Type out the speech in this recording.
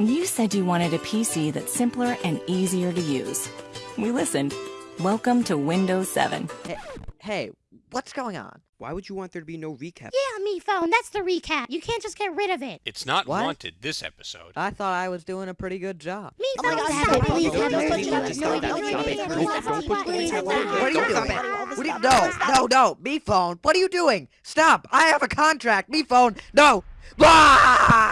You said you wanted a PC that's simpler and easier to use. We listened. Welcome to Windows 7. Hey, hey, what's going on? Why would you want there to be no recap? Yeah, me phone. That's the recap. You can't just get rid of it. It's not What? wanted this episode. I thought I was doing a pretty good job. Me Oh phone. Stop it. Please stop it. don't recap What are you doing? What are you, no, no, no, me phone. What are you doing? Stop. I have a contract. Me phone. No. Blah!